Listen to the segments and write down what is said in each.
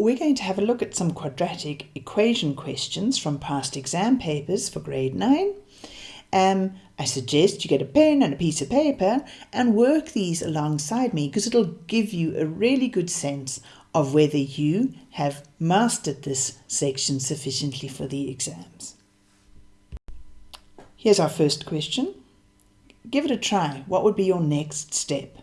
we're going to have a look at some quadratic equation questions from past exam papers for grade 9. Um, I suggest you get a pen and a piece of paper and work these alongside me because it'll give you a really good sense of whether you have mastered this section sufficiently for the exams. Here's our first question. Give it a try. What would be your next step?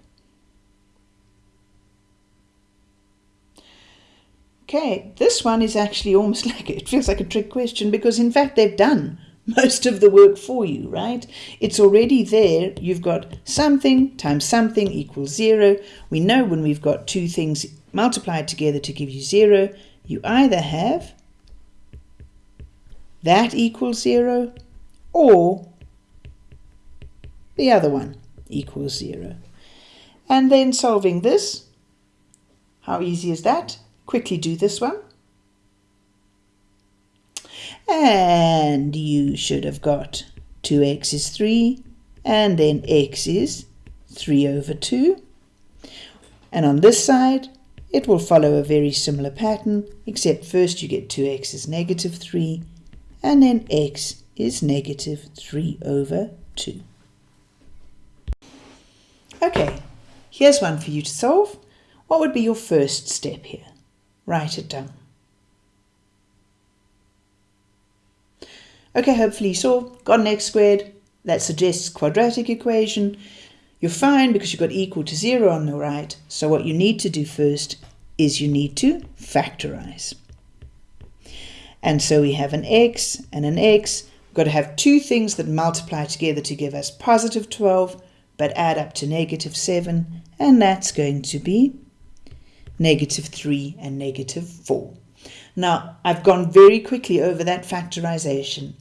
Okay, this one is actually almost like it feels like a trick question because in fact they've done most of the work for you, right? It's already there. You've got something times something equals zero. We know when we've got two things multiplied together to give you zero, you either have that equals zero or the other one equals zero. And then solving this, how easy is that? Quickly do this one. And you should have got 2x is 3, and then x is 3 over 2. And on this side, it will follow a very similar pattern, except first you get 2x is negative 3, and then x is negative 3 over 2. Okay, here's one for you to solve. What would be your first step here? Write it down. Okay, hopefully you saw, got an x squared, that suggests quadratic equation. You're fine because you've got equal to zero on the right. So what you need to do first is you need to factorize. And so we have an x and an x. We've got to have two things that multiply together to give us positive 12, but add up to negative 7. And that's going to be negative 3 and negative 4. Now, I've gone very quickly over that factorization.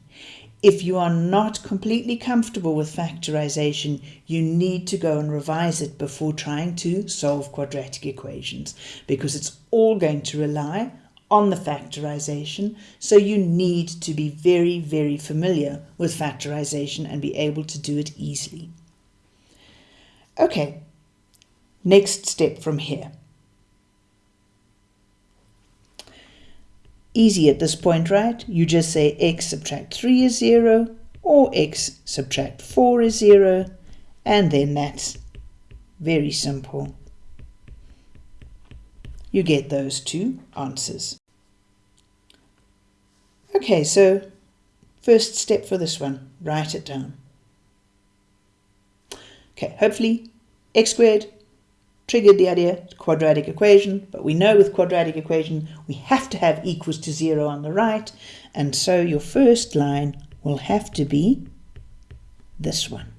If you are not completely comfortable with factorization, you need to go and revise it before trying to solve quadratic equations because it's all going to rely on the factorization. So you need to be very, very familiar with factorization and be able to do it easily. Okay, next step from here. Easy at this point, right? You just say x subtract 3 is 0 or x subtract 4 is 0 and then that's very simple. You get those two answers. Okay, so first step for this one, write it down. Okay, hopefully x squared triggered the idea quadratic equation, but we know with quadratic equation we have to have equals to zero on the right, and so your first line will have to be this one.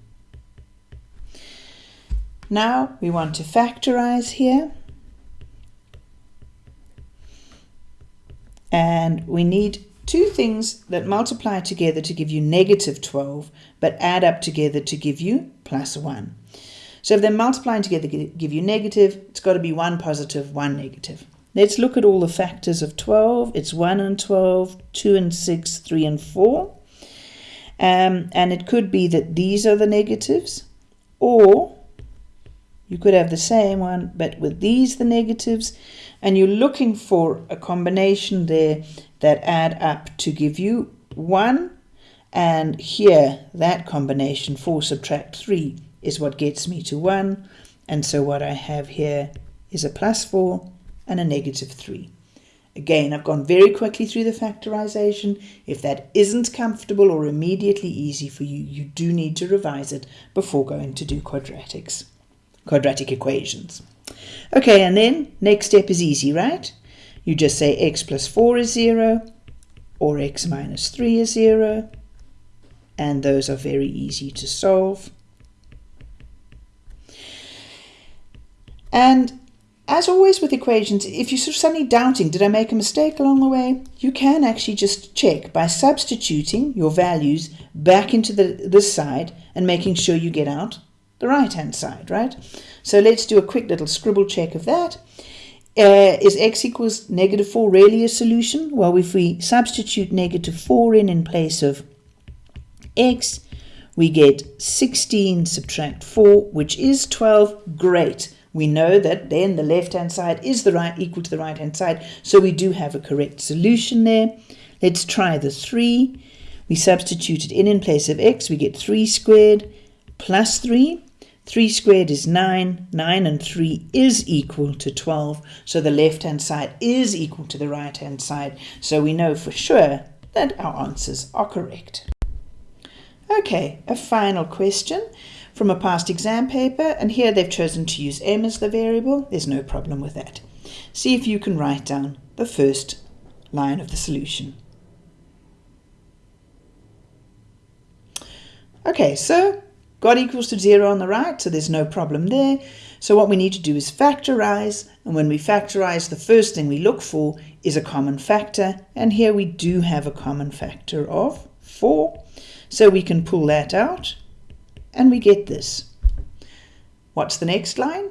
Now we want to factorize here. And we need two things that multiply together to give you negative 12, but add up together to give you plus 1. So if they're multiplying together give you negative, it's got to be 1 positive, 1 negative. Let's look at all the factors of 12. It's 1 and 12, 2 and 6, 3 and 4. Um, and it could be that these are the negatives, or you could have the same one, but with these the negatives, and you're looking for a combination there that add up to give you 1, and here that combination 4 subtract 3 is what gets me to 1. And so what I have here is a plus 4 and a negative 3. Again, I've gone very quickly through the factorization. If that isn't comfortable or immediately easy for you, you do need to revise it before going to do quadratics, quadratic equations. Okay, and then next step is easy, right? You just say x plus 4 is 0 or x minus 3 is 0. And those are very easy to solve. And as always with equations, if you're suddenly doubting, did I make a mistake along the way? You can actually just check by substituting your values back into the, this side and making sure you get out the right-hand side, right? So let's do a quick little scribble check of that. Uh, is x equals negative 4 really a solution? Well, if we substitute negative 4 in in place of x, we get 16 subtract 4, which is 12. Great. We know that then the left-hand side is the right equal to the right-hand side, so we do have a correct solution there. Let's try the 3. We substitute it in in place of x. We get 3 squared plus 3. 3 squared is 9. 9 and 3 is equal to 12. So the left-hand side is equal to the right-hand side. So we know for sure that our answers are correct. Okay, a final question from a past exam paper, and here they've chosen to use m as the variable. There's no problem with that. See if you can write down the first line of the solution. Okay, so God equals to 0 on the right, so there's no problem there. So what we need to do is factorize, and when we factorize, the first thing we look for is a common factor, and here we do have a common factor of 4. So we can pull that out, and we get this. What's the next line?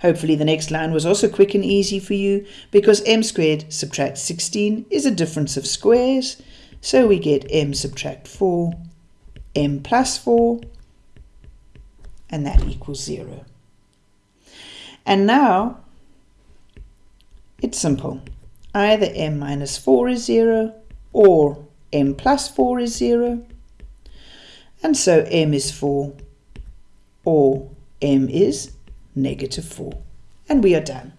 Hopefully the next line was also quick and easy for you, because m squared subtract 16 is a difference of squares, so we get m subtract 4, m plus 4, and that equals 0. And now it's simple. Either m minus 4 is 0 or m plus 4 is 0. And so m is 4 or m is negative 4. And we are done.